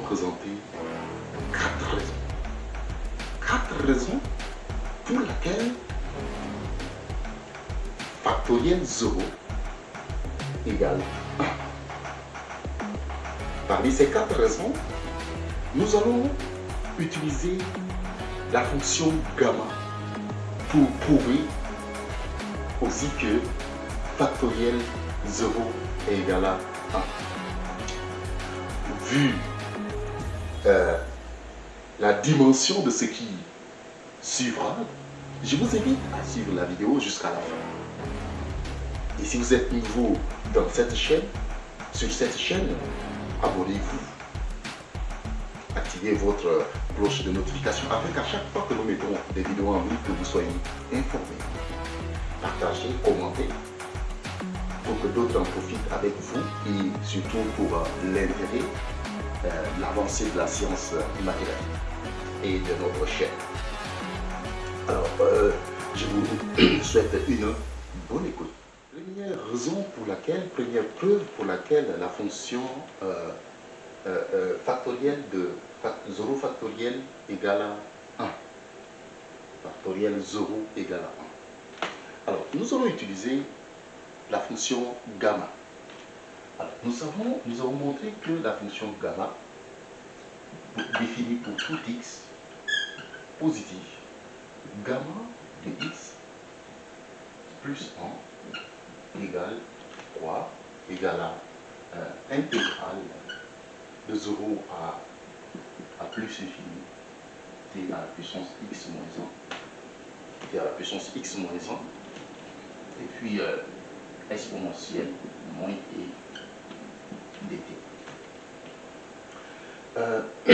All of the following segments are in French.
présenter quatre raisons. Quatre raisons pour lesquelles factoriel 0 égale 1. Parmi ces quatre raisons, nous allons utiliser la fonction gamma pour prouver aussi que factoriel 0 est égal à 1. Vu euh, la dimension de ce qui suivra, je vous invite à suivre la vidéo jusqu'à la fin. Et si vous êtes nouveau dans cette chaîne, sur cette chaîne, abonnez-vous. Activez votre cloche de notification afin qu'à chaque fois que nous mettons des vidéos en ligne, que vous soyez informés. Partagez, commentez pour que d'autres en profitent avec vous et surtout pour l'intérêt, euh, l'avancée de la science mathématique et de notre chaîne. Alors, euh, je vous souhaite une bonne écoute. Première raison pour laquelle, première preuve pour laquelle la fonction euh, euh, factorielle de 0 factoriel égale à 1. Factoriel 0 égale à 1. Alors, nous allons utiliser la fonction gamma. Nous avons, montré que la fonction gamma définie pour tout x positif gamma de x plus 1 égale 3 égale à euh, intégrale de 0 à, plus infini t à la puissance x moins 1 t à la puissance x moins 1 et puis euh, exponentielle moins e Euh,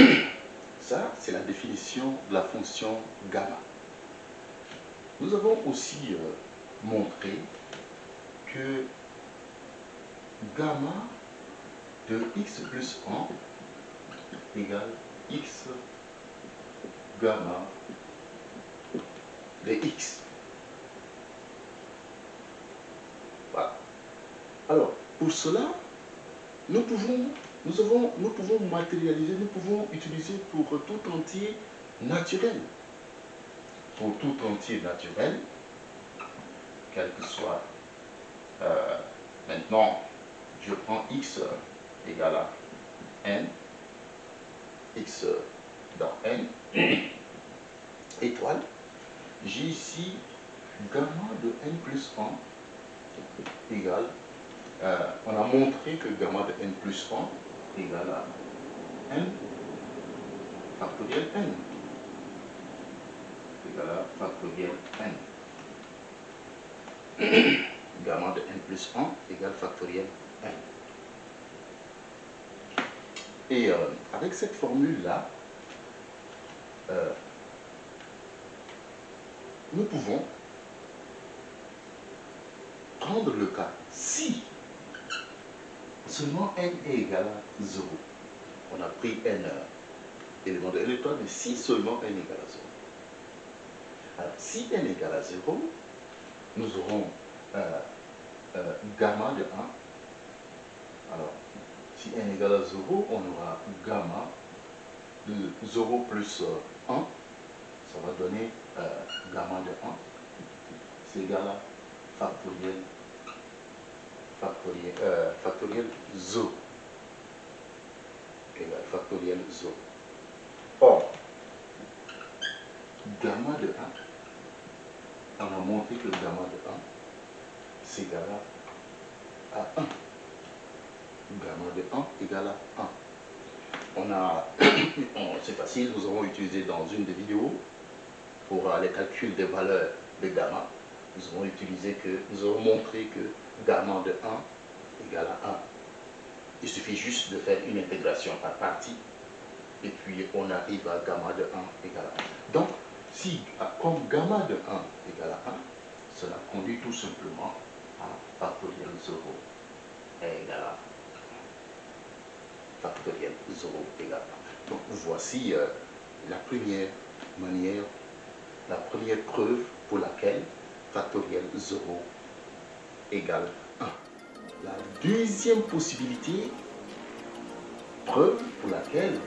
ça, c'est la définition de la fonction gamma. Nous avons aussi euh, montré que gamma de x plus 1 égale x gamma de x. Voilà. Alors, pour cela, nous pouvons, nous, avons, nous pouvons matérialiser, nous pouvons utiliser pour tout entier naturel pour tout entier naturel, quel que soit. Euh, maintenant, je prends x égale à n, x dans n, étoile. J'ai ici gamma de n plus 1 égale, euh, on a montré que gamma de n plus 1 égale à n factoriel n égale à factoriel n. Gamma de n plus 1 égale factoriel n. Et euh, avec cette formule-là, euh, nous pouvons prendre le cas si seulement n est égal à 0. On a pris n élément de l'étoile, mais si seulement n est égal à 0. Alors, si n égale à 0, nous aurons euh, euh, gamma de 1. Alors, si n égale à 0, on aura gamma de 0 plus 1. Euh, Ça va donner gamma de 1. C'est égal à factoriel, factoriel, factoriel 0. Égal factoriel 0. Or, gamma de 1, on a montré que le gamma de 1, c'est égal à 1. Gamma de 1 égale à 1. On a, c'est facile, nous avons utilisé dans une des vidéos pour les calculs des valeurs de gamma, nous avons montré que gamma de 1 égale à 1. Il suffit juste de faire une intégration par partie et puis on arrive à gamma de 1 égale à 1. Donc, si, comme gamma de 1 égale à 1, cela conduit tout simplement à factoriel 0 égale à factoriel 0 égale à 1. Donc voici euh, la première manière, la première preuve pour laquelle factoriel 0 égale 1. La deuxième possibilité, preuve pour laquelle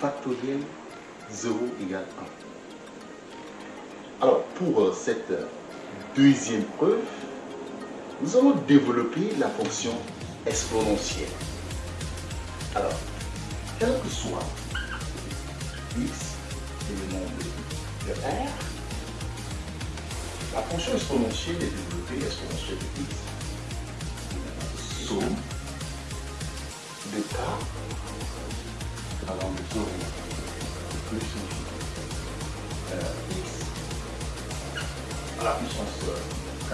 factoriel 0 égale 1. Alors, pour euh, cette euh, deuxième preuve, nous allons développer la fonction exponentielle. Alors, quel que soit x et le nombre de r, la fonction exponentielle est développée exponentielle de x. Somme de k allant de 0 plus euh, x. À la puissance k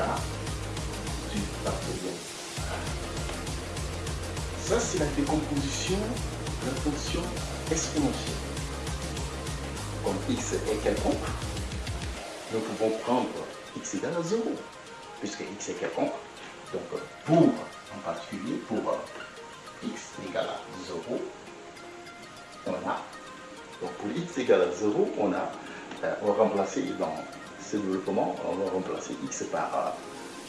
du factoriel Ça, c'est la décomposition de la fonction exponentielle. Comme x est quelconque, nous pouvons prendre x égale à 0, puisque x est quelconque. Donc, pour, en particulier, pour x égale à 0, on a, donc pour x égale à 0, on a, euh, remplacer dans ce développement, on va remplacer x par,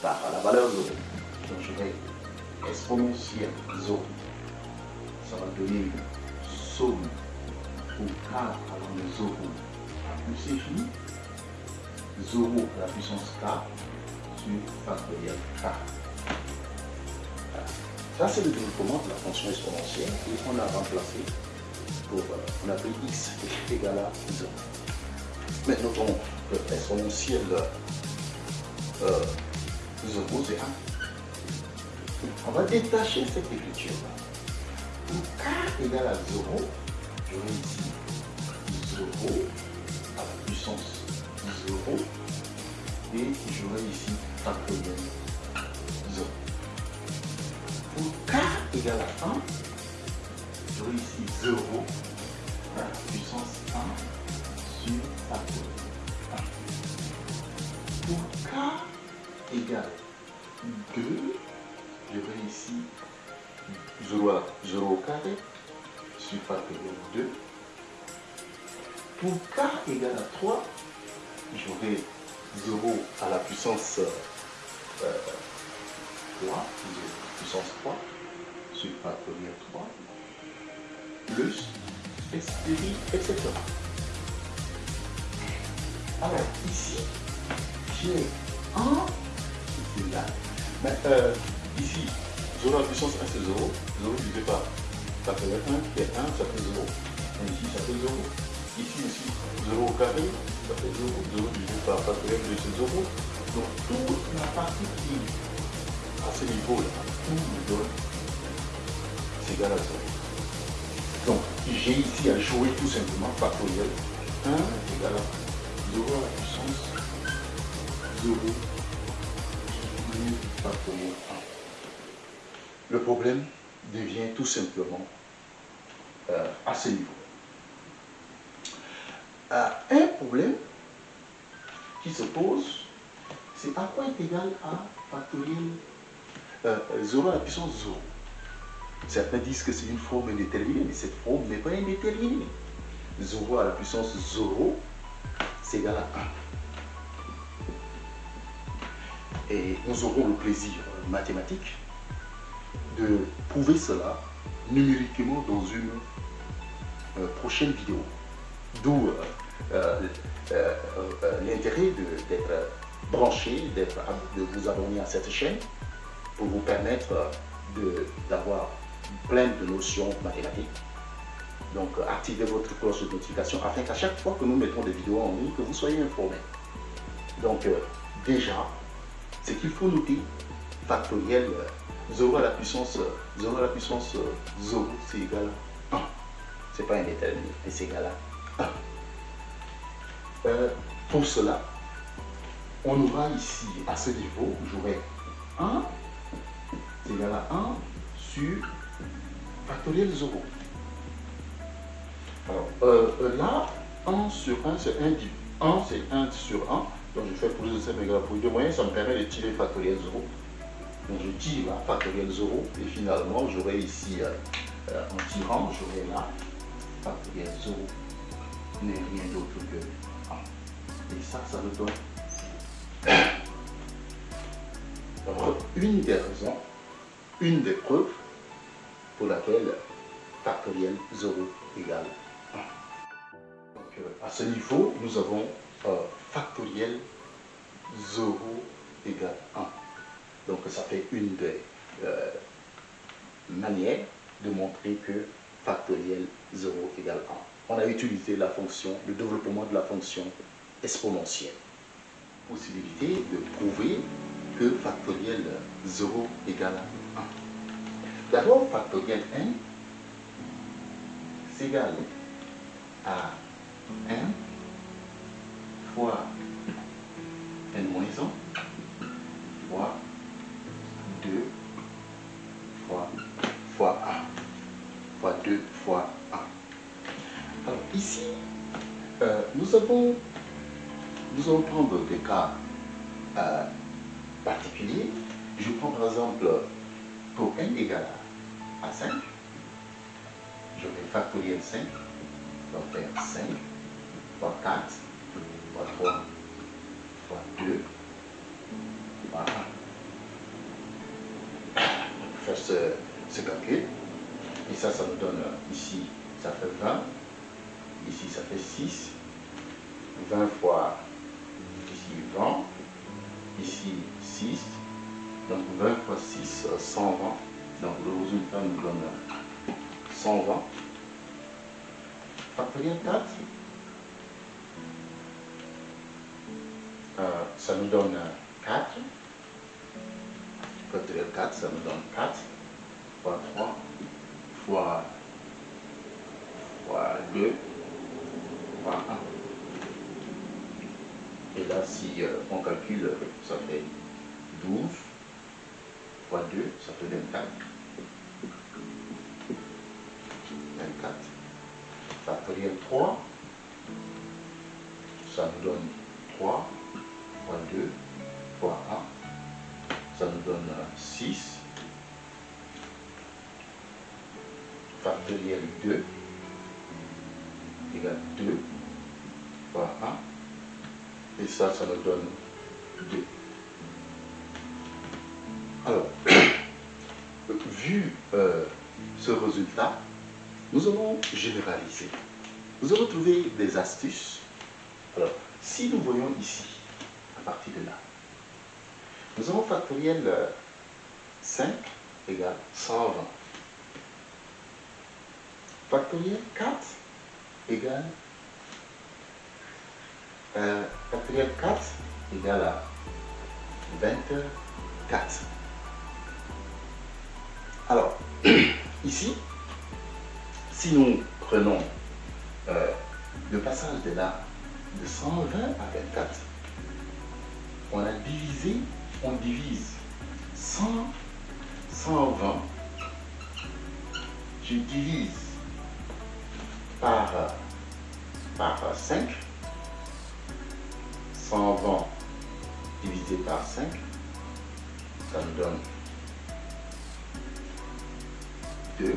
par la valeur 0. Donc je vais exponentielle 0. Ça va donner une somme pour k de 0 à plus infini. 0 à la puissance k sur factoriel k. Ça, c'est le développement de la fonction exponentielle et on a remplacé pour, on a pris x égale à 0. Mais notons que euh, 0, c'est 1. On va détacher cette écriture-là. Pour k égale à 0, j'aurai ici 0 à la puissance 0 et j'aurai ici factoriel 0. Pour k égale à 1, j'aurai ici 0 à la puissance 1 sur 1. Pour k égale 2, j'aurai ici 0, à, 0 au carré sur factoriel 2. Pour k égale à 3, j'aurai 0 à la puissance euh, 3, puissance 3, sur factoriel 3, plus, etc. Alors, ici, j'ai 1 qui est là. Mais euh, ici, 0 à la puissance 1, c'est 0. 0 divisé par factoriel 1, qui est 1, ça fait 0. Et ici, ça fait 0. Ici aussi, 0 au carré, ça fait 0, 0 divisé par factoriel de c'est 0. Donc toute la partie qui à ce niveau-là, tout me donne, c'est égal à 0. Donc j'ai ici à jouer tout simplement factoriel 1 égale à 0 à la puissance 0 plus factoriel 1. Le problème devient tout simplement euh, à ce niveau. Euh, un problème qui se pose, c'est à quoi est égal à factoriel euh, 0 à la puissance 0. Certains disent que c'est une forme indéterminée, mais cette forme n'est pas indéterminée. 0 à la puissance 0, c'est égal à 1. Et nous aurons le plaisir mathématique de prouver cela numériquement dans une euh, prochaine vidéo. D'où euh, euh, l'intérêt d'être branché, de vous abonner à cette chaîne pour vous permettre d'avoir plein de notions mathématiques. Donc, activez votre cloche de notification afin qu'à chaque fois que nous mettons des vidéos en ligne, que vous soyez informés. Donc, déjà, ce qu'il faut noter, factoriel 0 à la puissance 0 à la puissance 0, c'est égal à 1. C'est pas indéterminé, mais c'est égal à 1. Pour cela, on aura ici, à ce niveau, j'aurai 1, c'est égal à 1 sur factoriel 0. Alors, euh, là, 1 sur 1, c'est 1 dit 1, c'est 1 sur 1. Donc, je fais plus de 7 mégas pour 2 moyens, ça me permet de tirer factoriel 0. Donc, je tire là, factoriel 0, et finalement, j'aurai ici, euh, euh, en tirant, j'aurai là, factoriel 0 n'est rien d'autre que 1. Et ça, ça me donne une des raisons, une des preuves pour laquelle factoriel 0 égale Donc, euh, à ce niveau, nous avons euh, factoriel 0 égale 1. Donc ça fait une des euh, manières de montrer que factoriel 0 égale 1. On a utilisé la fonction, le développement de la fonction exponentielle. Possibilité de prouver que factoriel 0 égale 1. D'abord, factoriel n s'égale à 1 fois n moins 1 fois 2 fois, fois 1 fois 2 fois 1. Alors ici, euh, nous avons nous allons prendre des cas euh, particuliers. Je prends par exemple pour n égale à 5, je vais factoriel 5, je vais faire 5 fois 4 fois 3 fois 2 fois 1. On va faire ce, ce calcul. Et ça, ça nous donne ici, ça fait 20. Ici, ça fait 6. 20 fois 20, ici 6, donc 20 fois 6, 120, donc le résultat nous donne 120. Factoriel 4, euh, ça nous donne 4. Factoriel 4, ça nous donne 4 fois 3 fois, fois 2 fois 1. Et là, si euh, on calcule, ça fait 12 fois 2, ça fait 24. 24. Factoriel 3, ça nous donne 3 fois 2 fois 1. Ça nous donne 6. Factoriel 2 égale 2 fois 1. Et ça, ça nous donne 2. Alors, vu euh, ce résultat, nous allons généraliser. Nous allons trouver des astuces. Alors, si nous voyons ici, à partir de là, nous avons factoriel 5 égale 120. Factoriel 4 égale euh, factoriel 4 égale à 24. Alors, ici, si nous prenons euh, le passage de là de 120 à 24, on a divisé, on divise 100, 120, je divise par, par 5, 120 divisé par 5, ça me donne 2.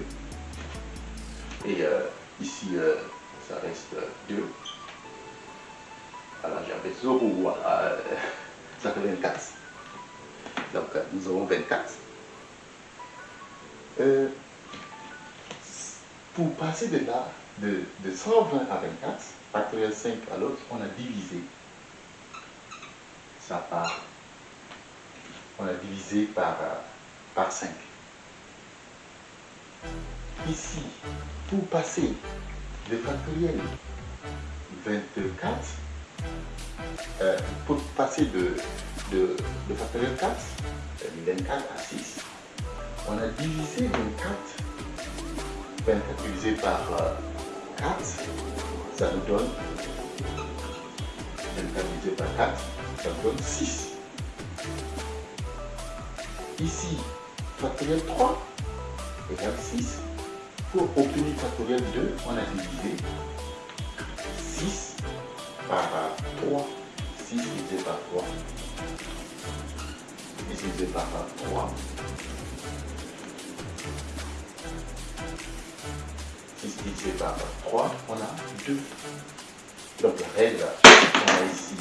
Et euh, ici, euh, ça reste 2. Alors j'avais 0, voilà, euh, ça fait 24. Donc nous avons 24. pour passer de là, de, de 120 à 24, factoriel 5 à l'autre, on a divisé ça par, on a divisé par, par 5. Ici, pour passer de factoriel 24, euh, pour passer de, de, de factoriel 4, 24 à 6, on a divisé 24, 24 divisé par 4, ça nous donne 24 divisé par 4, ça nous donne 6. Ici, factoriel 3 égale 6. Pour obtenir factoriel 2, on a divisé 6 par 3. 6 divisé par 3. divisé par 3. 6 divisé par 3, on a 2. Donc la règle, on a ici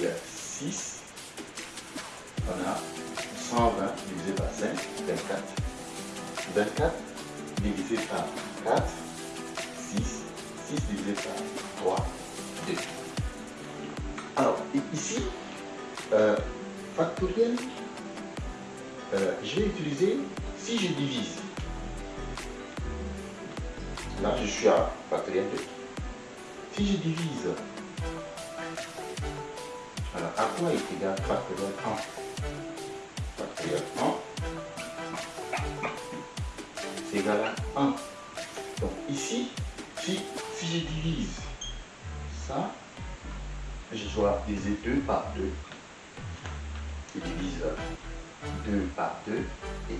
6. On a 120 divisé par 5, 24. 24 divisé par 4, 6. 6 divisé par fois 2. Alors, ici, euh, factoriel, euh, je vais utiliser, si je divise, là je suis à factoriel 2. Si je divise, alors à quoi est égal factoriel 1 égal à 1. Donc ici, si, si je divise ça, je dois diviser 2 par 2. Je divise 2 par 2. Et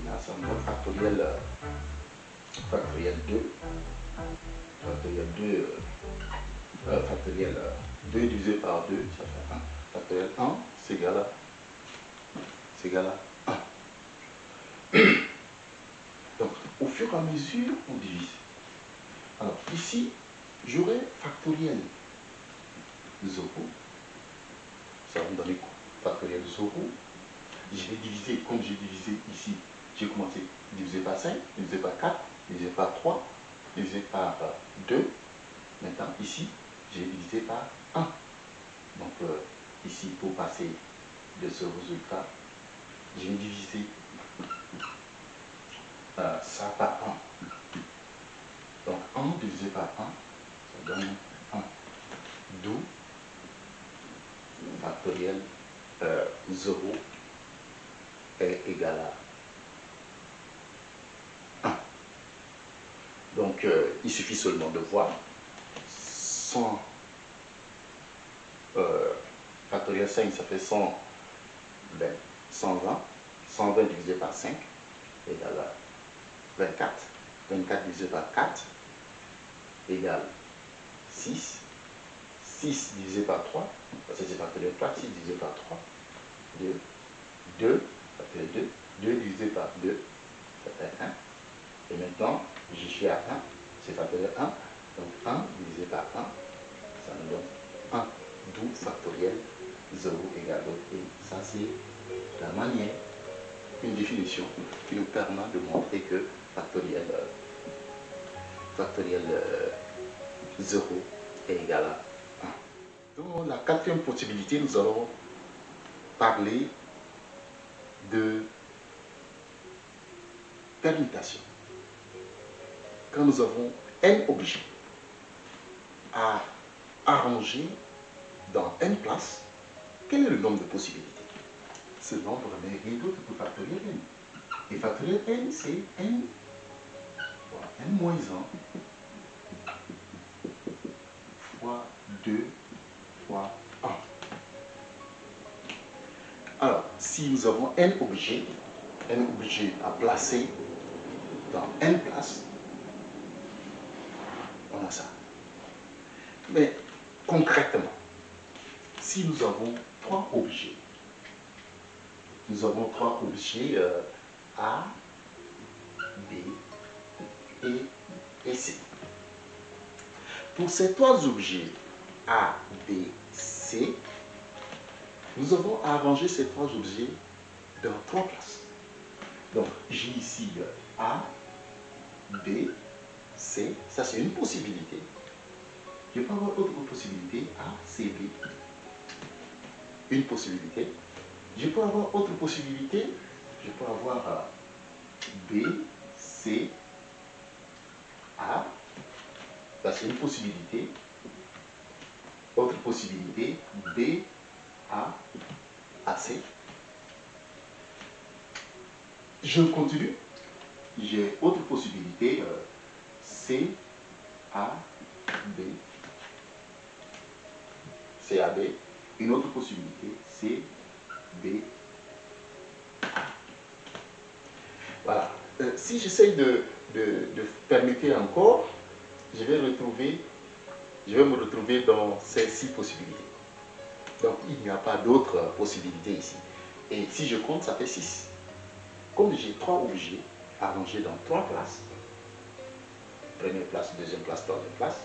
là, ça me donne factoriel, euh, factoriel 2. Factoriel 2, euh, euh, factoriel 2 divisé par 2, ça fait 1. Factoriel 1, c'est égal à, c'est égal à 1. Donc, au fur et à mesure, on divise. Alors, ici, j'aurai factoriel 0. Ça va me donner quoi Factoriel 0. Je vais diviser, comme j'ai divisé ici, j'ai commencé diviser par 5, diviser par 4, diviser par 3, diviser par 2. Maintenant, ici, j'ai divisé par 1. Donc, euh, ici, pour passer de ce résultat, je vais diviser euh, ça par 1. Donc 1 divisé par 1, ça donne 1. D'où factoriel euh, 0 est égal à 1. Donc euh, il suffit seulement de voir 100 euh, factoriel 5 ça fait 120 120 120 divisé par 5 égale à 24 24 divisé par 4 égale 6. 6 divisé par 3, parce que c'est factoriel 3, 6 divisé par 3, 2. 2, factoriel 2. 2 divisé par 2, ça fait 1. Et maintenant, je suis à 1, c'est factoriel 1. Donc 1 divisé par 1, ça me donne 1. D'où factoriel 0 égale 2. Et ça, c'est la manière, une définition qui nous permet de montrer que factoriel, factoriel 0 est égal à 1. Dans la quatrième possibilité, nous allons parler de permutation. Quand nous avons n objets à arranger dans n places, quel est le nombre de possibilités? Ce nombre n'est rien d'autre que factoriel n. Et factoriel n, c'est n n moins 1 fois 2 fois 1. Alors, si nous avons n objets, n objets à placer dans n places, on a ça. Mais concrètement, si nous avons trois objets, nous avons trois objets euh, A, B et, C. Pour ces trois objets A, B, C, nous avons arrangé ces trois objets dans trois places. Donc, j'ai ici A, B, C. Ça, c'est une possibilité. Je peux avoir autre possibilité, A, C, B. Une possibilité. Je peux avoir autre possibilité. Je peux avoir B, C, A. Ça, c'est une possibilité. Autre possibilité, B, A, AC. Je continue. J'ai autre possibilité, euh, C, A, B. C, A, B. Une autre possibilité, C, B, si j'essaye de, de, encore, je vais me retrouver dans ces six possibilités. Donc il n'y a pas d'autres possibilités ici. Et si je compte, ça fait 6. Comme j'ai trois objets arrangés dans trois classes, première place, deuxième place, troisième place,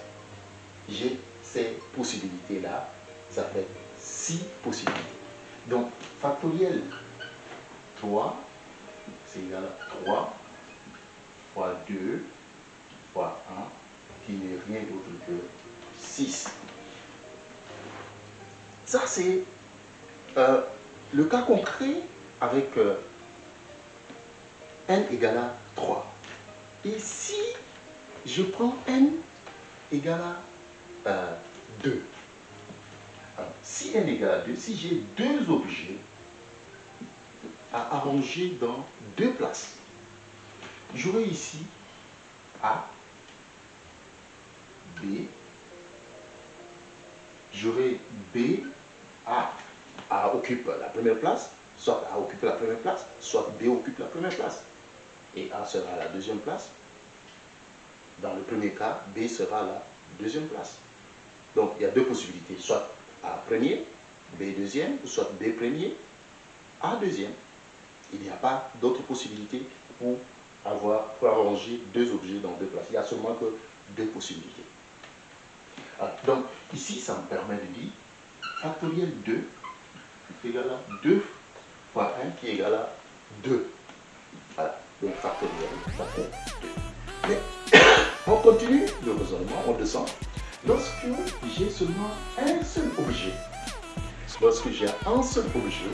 j'ai ces possibilités-là, ça fait 6 possibilités. Donc factoriel 3, c'est égal à 3 fois 2 fois 1, qui n'est rien d'autre que 6. ça c'est euh, le cas concret avec euh, n égale à 3. Et si je prends n égale à 2, euh, si n égale à 2, si j'ai deux objets à arranger dans deux places, j'aurai ici A, B, j'aurai B, A, A occupe la première place, soit A occupe la première place, soit B occupe la première place. Et A sera la deuxième place. Dans le premier cas, B sera la deuxième place. Donc il y a deux possibilités, soit A premier, B deuxième, soit B premier, A deuxième. Il n'y a pas d'autre possibilité pour avoir, pour arranger deux objets dans deux places. Il n'y a seulement que deux possibilités. Ah, donc ici, ça me permet de dire factoriel 2 est égal à 2 fois 1 qui est égal à 2. Voilà, donc factoriel, fait 2. Mais on continue le raisonnement, on descend. Lorsque j'ai seulement un seul objet, lorsque j'ai un seul objet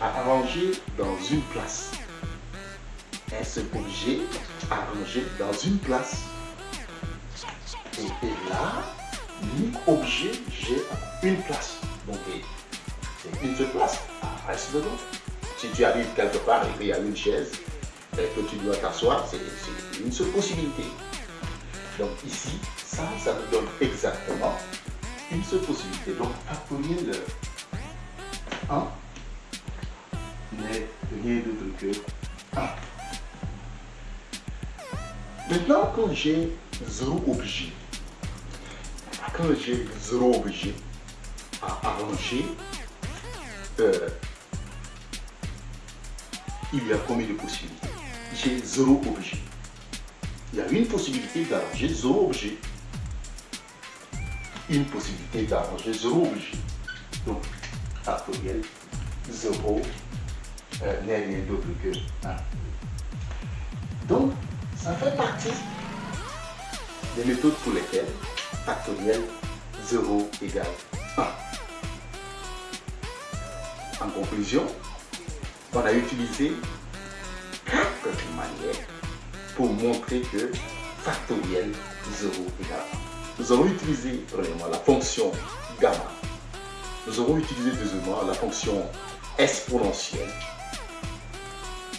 à arranger dans une place, objet à arranger dans une place, et là, l'unique objet, j'ai une place. Donc, c'est une seule place. Ah, reste dedans. Si tu arrives quelque part et qu'il y a une chaise et que tu dois t'asseoir, c'est une seule possibilité. Donc ici, ça, ça nous donne exactement une seule possibilité. Donc factoriel 1 n'est rien d'autre que 1. Maintenant, quand j'ai 0 objet, quand j'ai zéro objet à arranger, euh, il y a combien de possibilités? J'ai zéro objet. Il y a une possibilité d'arranger zéro objet. Une possibilité d'arranger zéro objet. Donc, factoriel 0 euh, n'est rien d'autre que 1. Ça fait partie des méthodes pour lesquelles factoriel 0 égale 1. En conclusion, on a utilisé quatre manières pour montrer que factoriel 0 égale 1. Nous avons utilisé premièrement la fonction gamma. Nous avons utilisé deuxièmement la fonction exponentielle,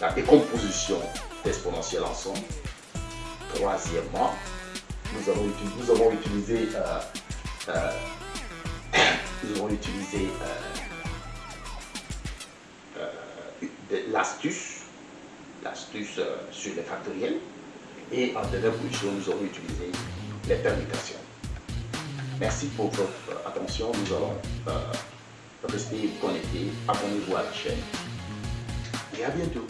la décomposition d'exponentielles ensemble. Troisièmement, nous avons, nous avons utilisé, euh, euh, nous avons utilisé euh, l'astuce, l'astuce sur les factoriels, et en dernière position, nous avons utilisé les permutations. Merci pour votre attention. Nous allons rester connectés. Abonnez-vous à la chaîne. Et à bientôt.